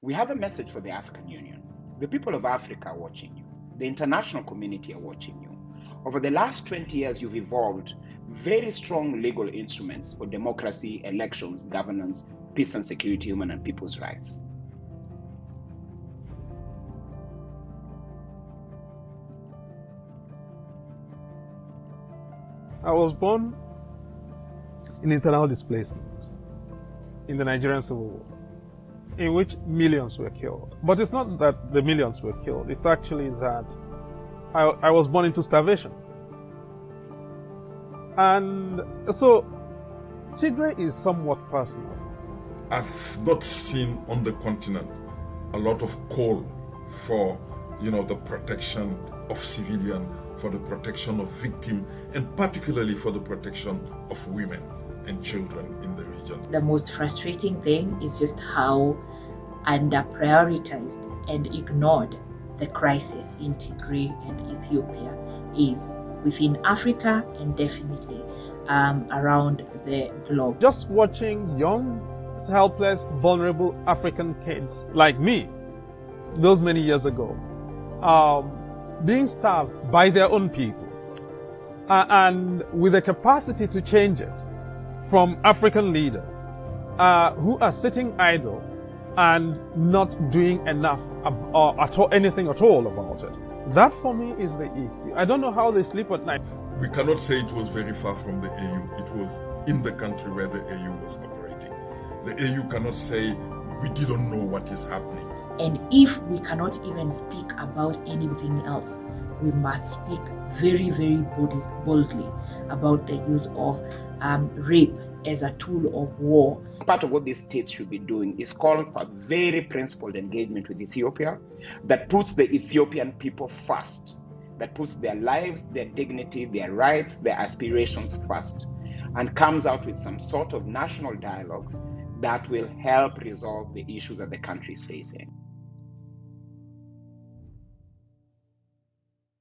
We have a message for the African Union. The people of Africa are watching you. The international community are watching you. Over the last 20 years, you've evolved very strong legal instruments for democracy, elections, governance, peace and security, human and people's rights. I was born in internal displacement in the Nigerian Civil War, in which millions were killed. But it's not that the millions were killed, it's actually that I, I was born into starvation. And so Tigray is somewhat personal. I've not seen on the continent a lot of call for, you know, the protection of civilian, for the protection of victim, and particularly for the protection of women and children in the region. The most frustrating thing is just how under prioritized and ignored the crisis in Tigray and Ethiopia is within Africa and definitely um, around the globe. Just watching young, helpless, vulnerable African kids like me, those many years ago, um, being starved by their own people, uh, and with the capacity to change it from African leaders uh, who are sitting idle and not doing enough or at all, anything at all about it. That for me is the issue. I don't know how they sleep at night. We cannot say it was very far from the AU. It was in the country where the AU was operating. The AU cannot say we didn't know what is happening. And if we cannot even speak about anything else, we must speak very, very boldly about the use of um, rape as a tool of war. Part of what these states should be doing is calling for very principled engagement with Ethiopia that puts the Ethiopian people first, that puts their lives, their dignity, their rights, their aspirations first, and comes out with some sort of national dialogue that will help resolve the issues that the country is facing.